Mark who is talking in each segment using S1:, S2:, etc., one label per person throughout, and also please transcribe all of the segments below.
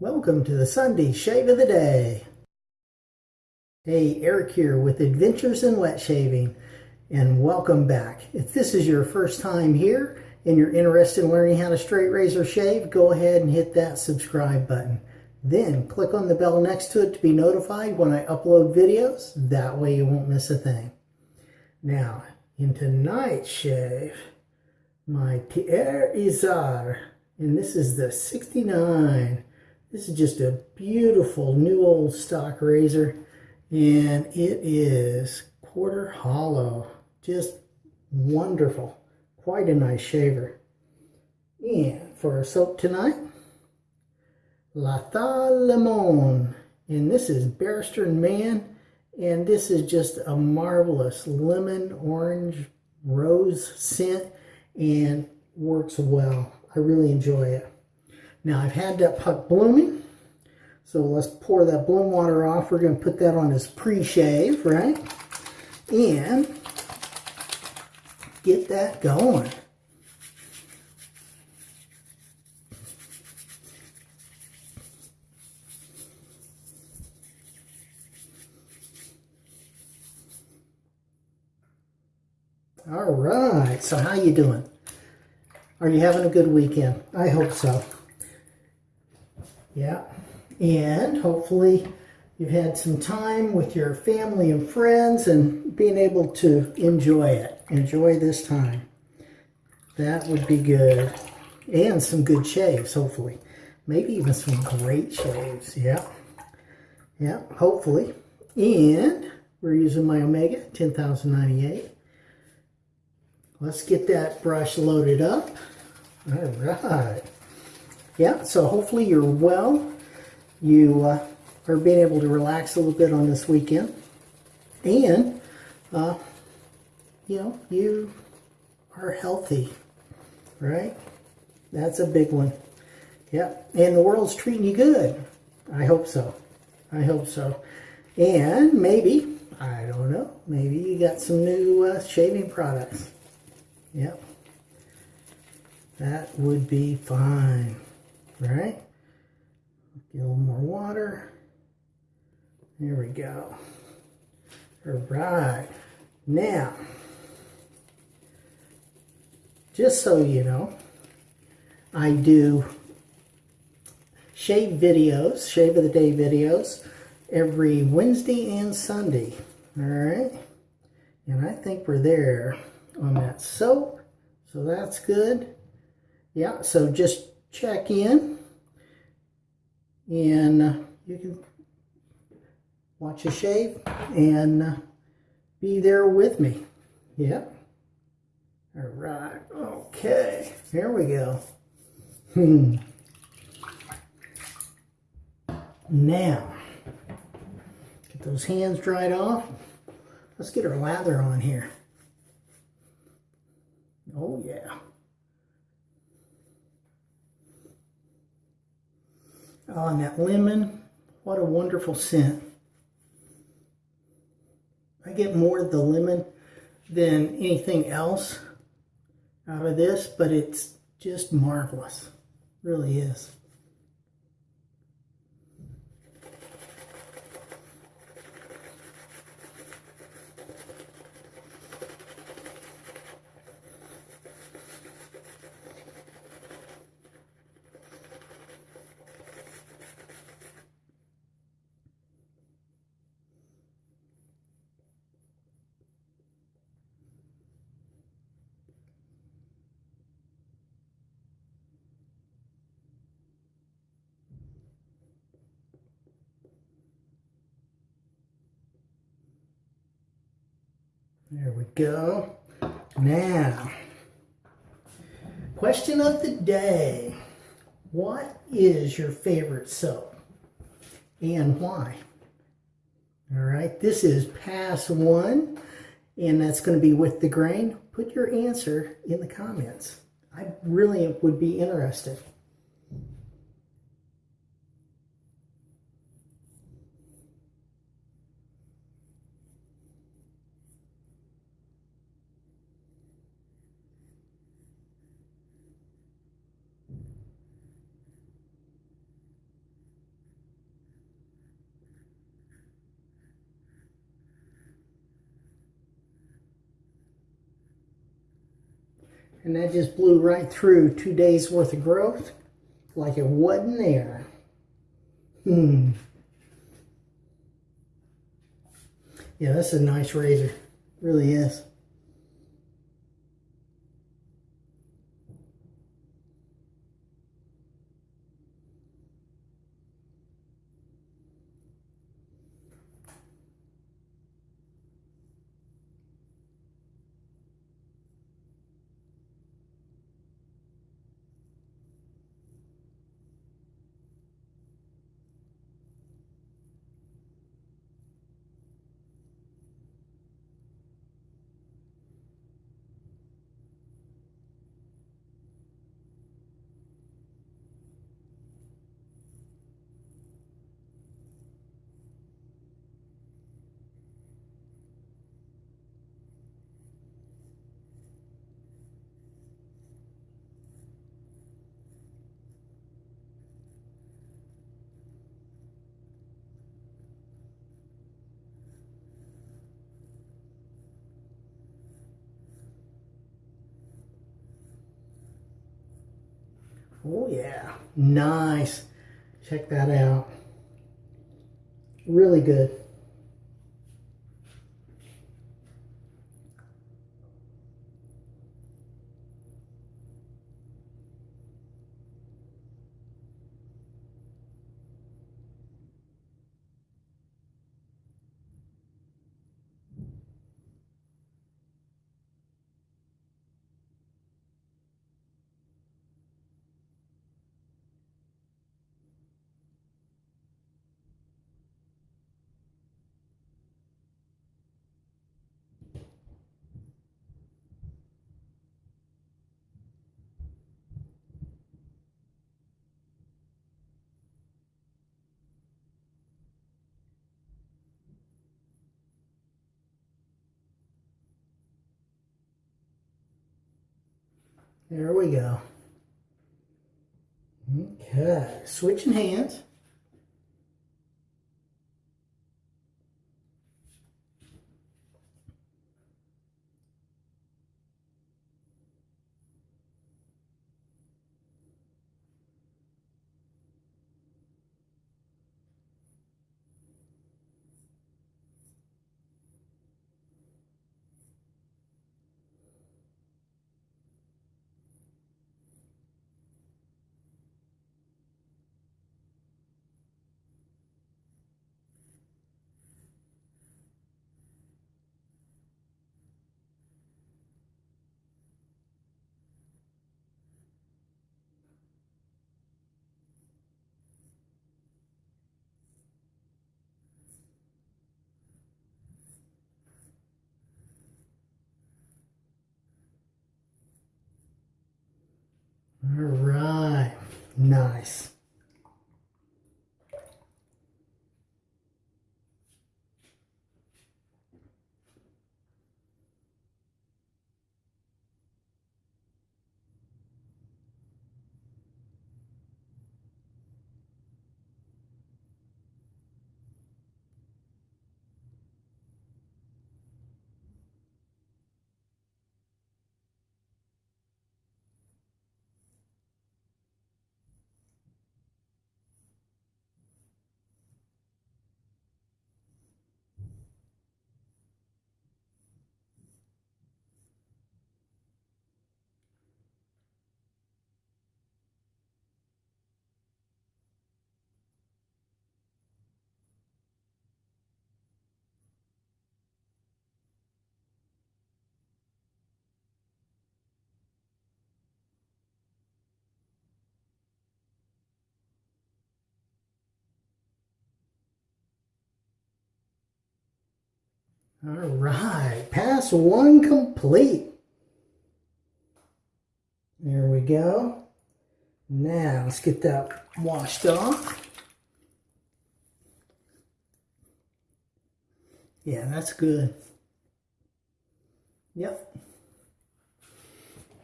S1: Welcome to the Sunday Shave of the Day. Hey, Eric here with Adventures in Wet Shaving, and welcome back. If this is your first time here and you're interested in learning how to straight razor shave, go ahead and hit that subscribe button. Then click on the bell next to it to be notified when I upload videos. That way you won't miss a thing. Now, in tonight's shave, my Pierre Isard, and this is the 69 this is just a beautiful new old stock razor and it is quarter hollow. Just wonderful. Quite a nice shaver. And for our soap tonight, La Lemon. And this is Barrister Mann. And this is just a marvelous lemon, orange, rose scent and works well. I really enjoy it. Now I've had that puck blooming. So let's pour that bloom water off. We're going to put that on his pre-shave, right? And get that going. All right, so how you doing? Are you having a good weekend? I hope so. Yeah. And hopefully you've had some time with your family and friends and being able to enjoy it. Enjoy this time. That would be good. And some good shaves, hopefully. Maybe even some great shaves. Yeah. Yeah, hopefully. And we're using my Omega 10098. Let's get that brush loaded up. All right yeah, so hopefully you're well. You uh, are being able to relax a little bit on this weekend. And, uh, you know, you are healthy, right? That's a big one. Yeah, and the world's treating you good. I hope so. I hope so. And maybe, I don't know, maybe you got some new uh, shaving products. Yep. That would be fine right? Get a little more water. There we go. All right. Now, just so you know, I do shave videos, shave of the day videos, every Wednesday and Sunday. All right. And I think we're there on that soap. So that's good. Yeah, so just check in and uh, you can watch a shave and uh, be there with me. Yep. All right. Okay. Here we go. Hmm. Now, get those hands dried off. Let's get our lather on here. Oh, yeah. Oh, and that lemon, what a wonderful scent. I get more of the lemon than anything else out of this, but it's just marvelous. It really is. There we go. Now, question of the day. What is your favorite soap and why? All right, this is pass one, and that's going to be with the grain. Put your answer in the comments. I really would be interested. And that just blew right through two days worth of growth like it wasn't there. Hmm. Yeah, that's a nice razor. Really is. Oh yeah, nice. Check that out. Really good. There we go. Okay, switching hands. All right, nice. All right, pass one complete. There we go. Now let's get that washed off. Yeah, that's good. Yep.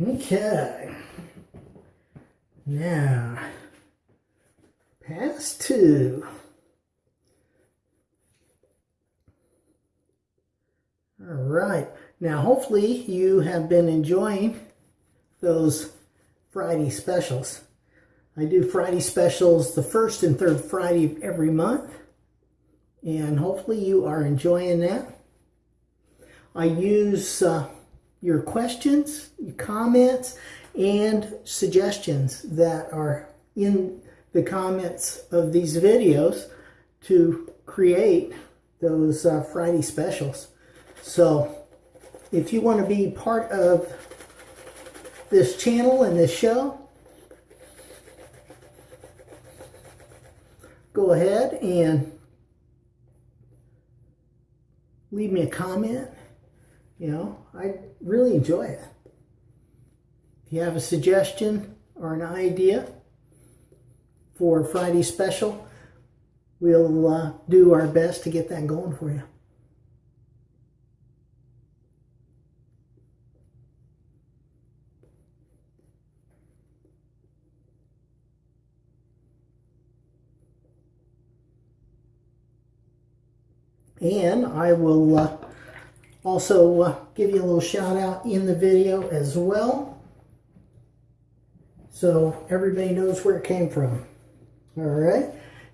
S1: Okay. Now, pass two. All right. Now, hopefully you have been enjoying those Friday specials. I do Friday specials the first and third Friday of every month. And hopefully you are enjoying that. I use uh, your questions, your comments, and suggestions that are in the comments of these videos to create those uh, Friday specials. So if you want to be part of this channel and this show, go ahead and leave me a comment. You know, I really enjoy it. If you have a suggestion or an idea for Friday special, we'll uh, do our best to get that going for you. And I will uh, also uh, give you a little shout out in the video as well. So everybody knows where it came from. All right.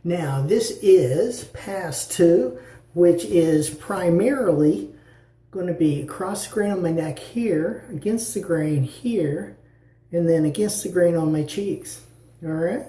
S1: Now this is pass two, which is primarily going to be across the grain on my neck here, against the grain here, and then against the grain on my cheeks. All right.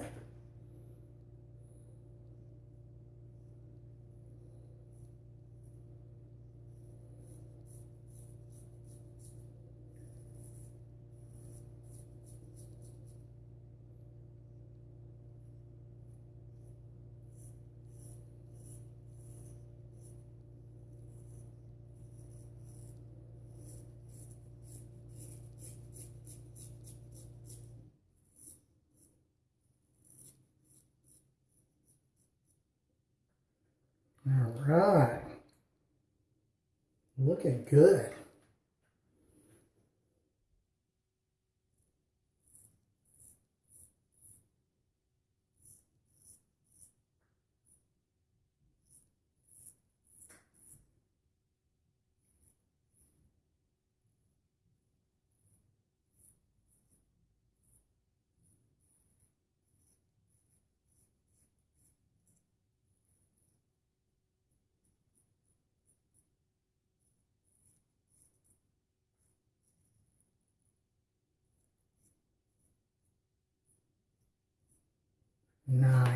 S1: All right. Looking good.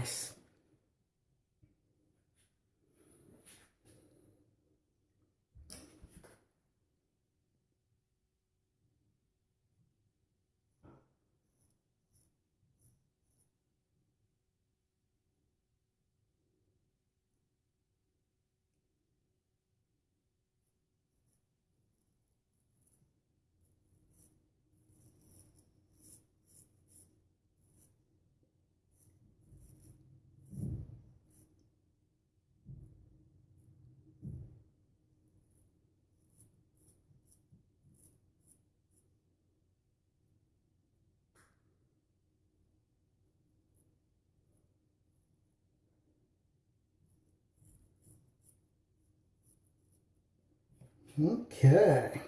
S1: Nice. Okay.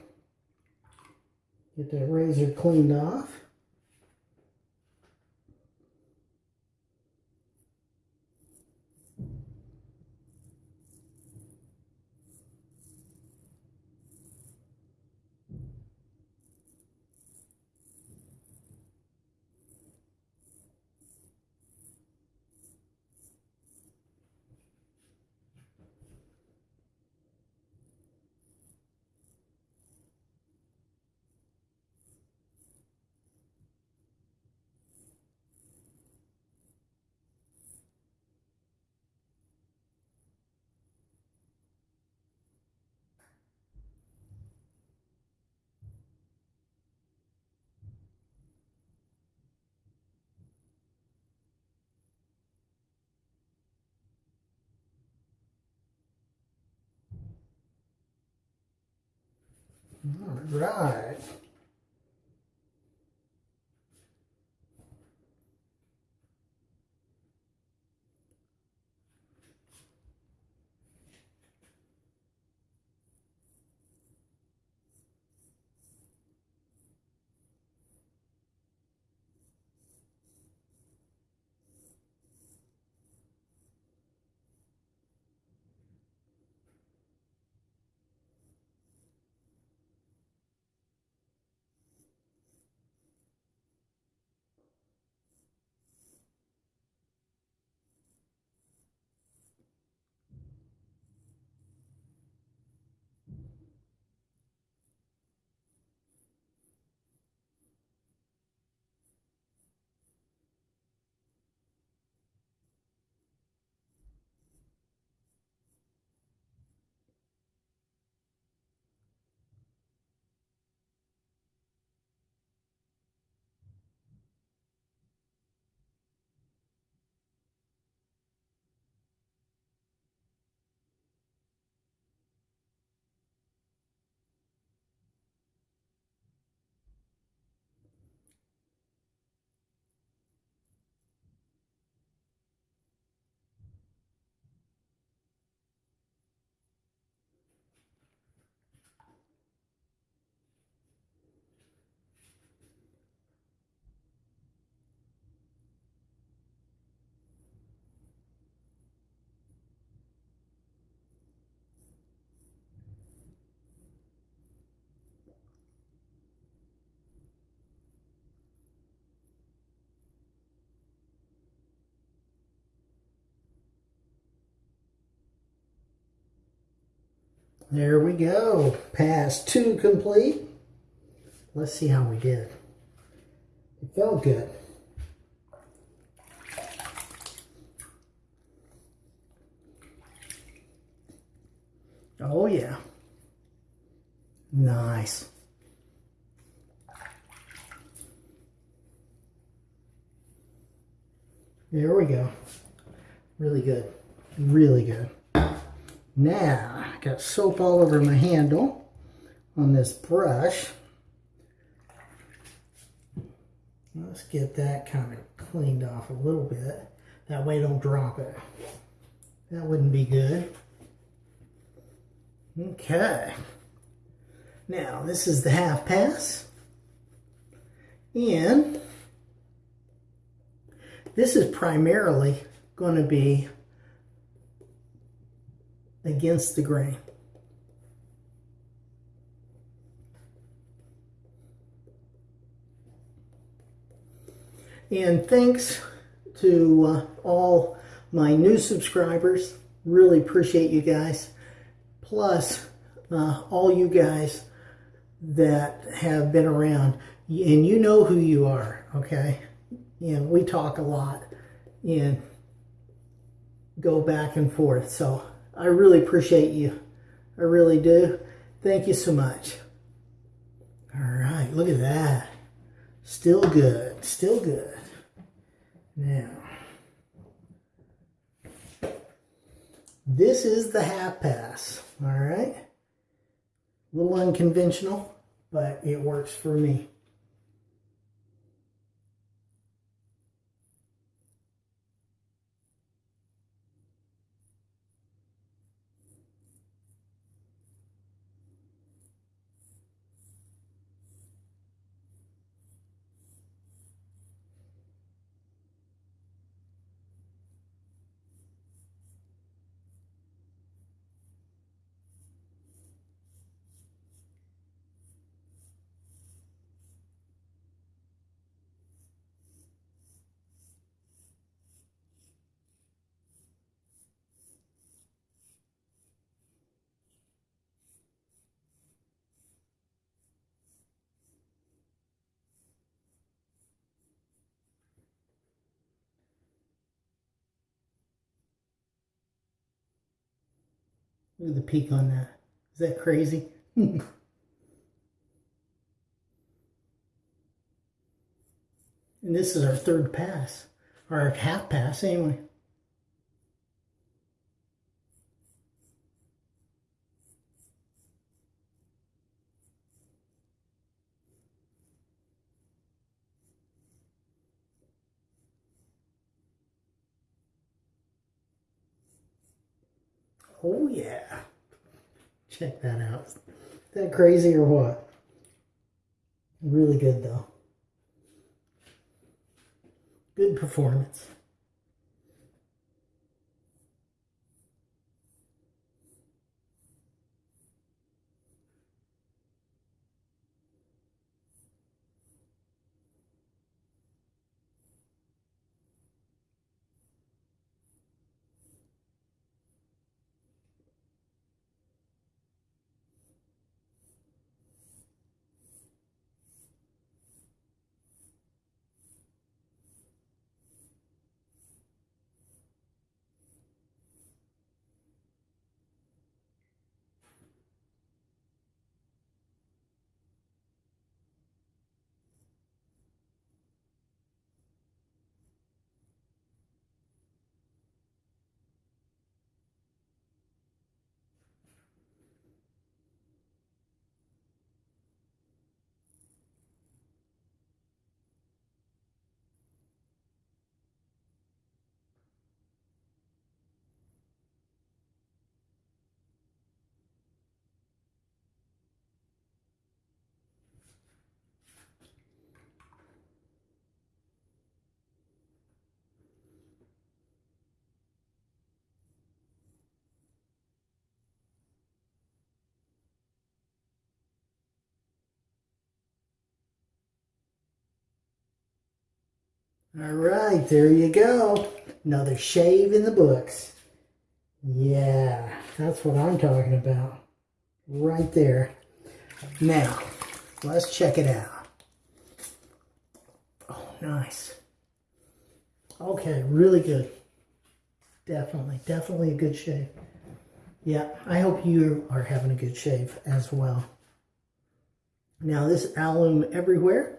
S1: Get that razor cleaned off. All right. There we go. Pass two complete. Let's see how we did. It felt good. Oh yeah. Nice. There we go. Really good. Really good. Now, got soap all over my handle on this brush. Let's get that kind of cleaned off a little bit. That way don't drop it. That wouldn't be good. Okay. Now, this is the half pass. And this is primarily going to be against the grain. And thanks to uh, all my new subscribers. Really appreciate you guys. Plus, uh, all you guys that have been around. And you know who you are, okay? and we talk a lot and go back and forth. So I really appreciate you. I really do. Thank you so much. All right, look at that. Still good, still good. Now, this is the half pass, all right? A little unconventional, but it works for me. Look at the peak on that. Is that crazy? and this is our third pass, or our half pass anyway. Oh yeah. Check that out. Is that crazy or what? Really good though. Good performance. All right, there you go. Another shave in the books. Yeah, that's what I'm talking about. right there. Now, let's check it out. Oh, nice. Okay, really good. Definitely, definitely a good shave. Yeah, I hope you are having a good shave as well. Now this alum everywhere.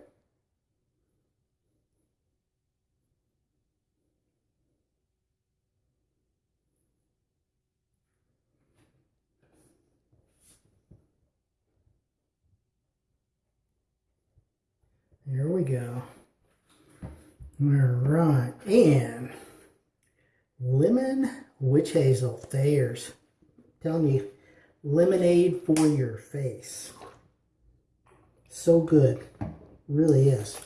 S1: There we go. All right, and lemon witch hazel. There's telling you, lemonade for your face. So good, really is.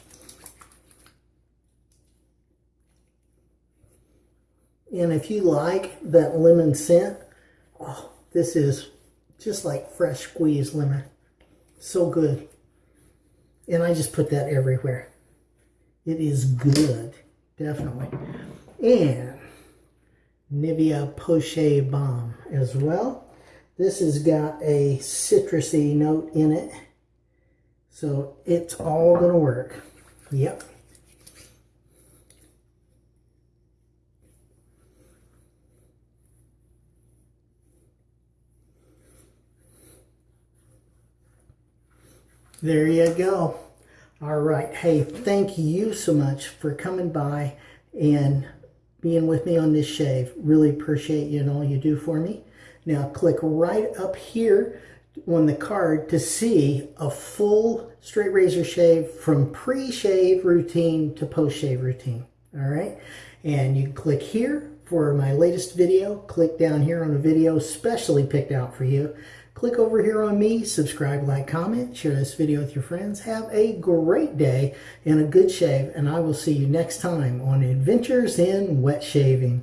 S1: And if you like that lemon scent, oh, this is just like fresh squeezed lemon. So good. And I just put that everywhere. It is good, definitely. And Nivea Post Balm as well. This has got a citrusy note in it. So it's all going to work. Yep. There you go. All right. Hey, thank you so much for coming by and being with me on this shave. Really appreciate you and all you do for me. Now click right up here on the card to see a full straight razor shave from pre-shave routine to post-shave routine. All right. And you click here for my latest video. Click down here on a video specially picked out for you. Click over here on me, subscribe, like, comment, share this video with your friends. Have a great day and a good shave, and I will see you next time on Adventures in Wet Shaving.